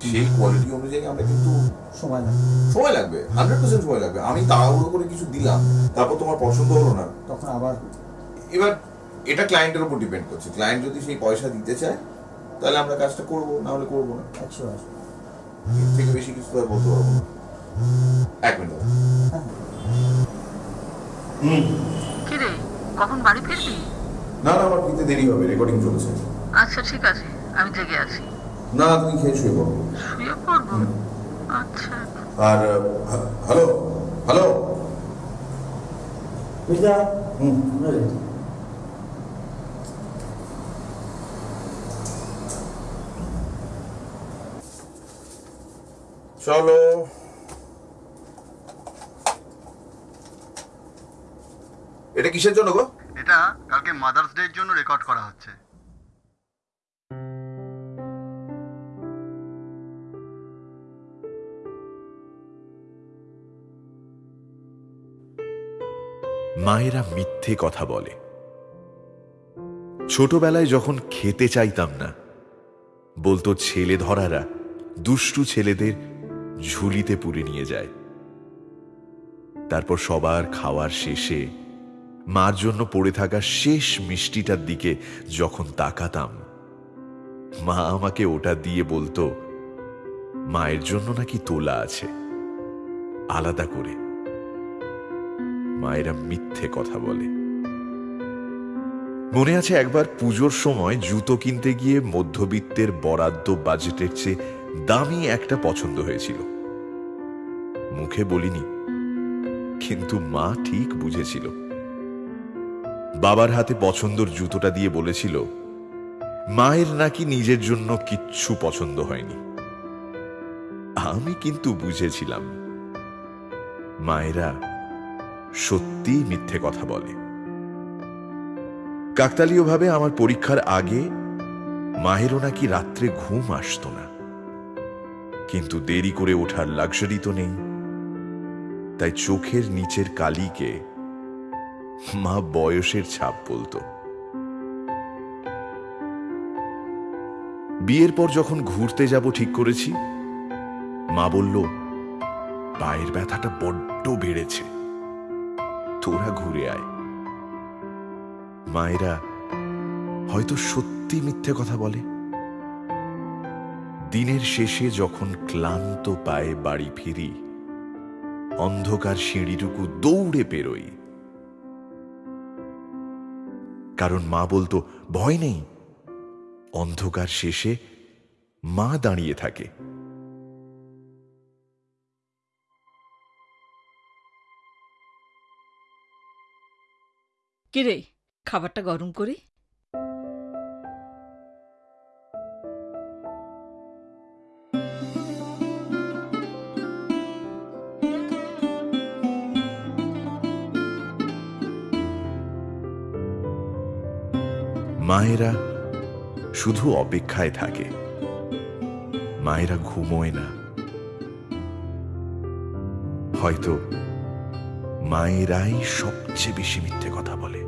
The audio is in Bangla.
সেই কোয়ালিটি অনুযায়ী আমরা কিন্তু সময় লাগে সময় লাগবে হান্ড্রেড পার্সেন্ট সময় লাগবে। আমি তাড়াহুড়ো করে কিছু দিলাম তারপর তোমার পছন্দ হলো না তখন আবার এবার এটা ক্লায়েন্টের উপর ডিপেন্ড করছে। ক্লায়েন্ট যদি সেই পয়সা দিতে চায় তাহলে আমরা কাজটা করব না হলে করব না। একশো আসবে এর থেকে বেশি কিছু আর বলতে পারব না। এক মিনিট হুম। কিরে কখন বাড়ি ফিরবি? না না আমার ফিরতে দেরি হবে রেকর্ডিং চলছে। আচ্ছা ঠিক আছে আমি জেগে আছি। না তুমি খেয়ে শুয়ে পড়ো। আচ্ছা। আর হ্যালো হ্যালো। হুম। চলো। এটা কিসের জন্য গো? এটা কালকে মাদার্স ডে এর জন্য রেকর্ড করা হচ্ছে। মায়েরা মিথ্যে কথা বলে। ছোটবেলায় যখন খেতে চাইতাম না, বলতো ছেলে ধরারা দুষ্টু ছেলেদের ঝুলিতে পুরে নিয়ে যায়। তারপর সবার খাওয়ার শেষে মার জন্য পড়ে থাকা শেষ মিষ্টিটার দিকে যখন তাকাতাম, মা আমাকে ওটা দিয়ে বলতো, মায়ের জন্য নাকি তোলা আছে, আলাদা করে। মায়েরা মিথ্যে কথা বলে। মনে আছে একবার পুজোর সময় জুতো কিনতে গিয়ে মধ্যবিত্তের বরাদ্দ বাজেটের চেয়ে দামি একটা পছন্দ হয়েছিল। মুখে বলিনি, কিন্তু মা ঠিক বুঝেছিল। বাবার হাতে পছন্দর জুতোটা দিয়ে বলেছিল, মায়ের নাকি নিজের জন্য কিচ্ছু পছন্দ হয়নি। আমি কিন্তু বুঝেছিলাম, মায়েরা সত্যি মিথ্যে কথা বলে। কাকতালীয়ভাবে আমার পরীক্ষার আগে মায়েরও নাকি রাত্রে ঘুম আসতো না। কিন্তু দেরি করে ওঠার লাক্সারি তো নেই। তাই চোখের নিচের কালিকে মা বয়সের ছাপ বলতো। বিয়ের পর যখন ঘুরতে যাব ঠিক করেছি, মা বলল, পায়ের ব্যথাটা বড্ড বেড়েছে। তোরা ঘুরে আয়। মায়েরা হয়তো সত্যি মিথ্যে কথা বলে। দিনের শেষে যখন ক্লান্ত পায়ে বাড়ি ফিরি, অন্ধকার সিঁড়িটুকু দৌড়ে পেরোই কারণ মা বলতো, ভয় নেই। অন্ধকার শেষে মা দাঁড়িয়ে থাকে। কিরে খাবারটা গরম করি? মায়েরা শুধু অপেক্ষায় থাকে। মায়েরা ঘুমোয় না। হয়তো মায়েরাই সবচেয়ে বেশি মিথ্যে কথা বলে।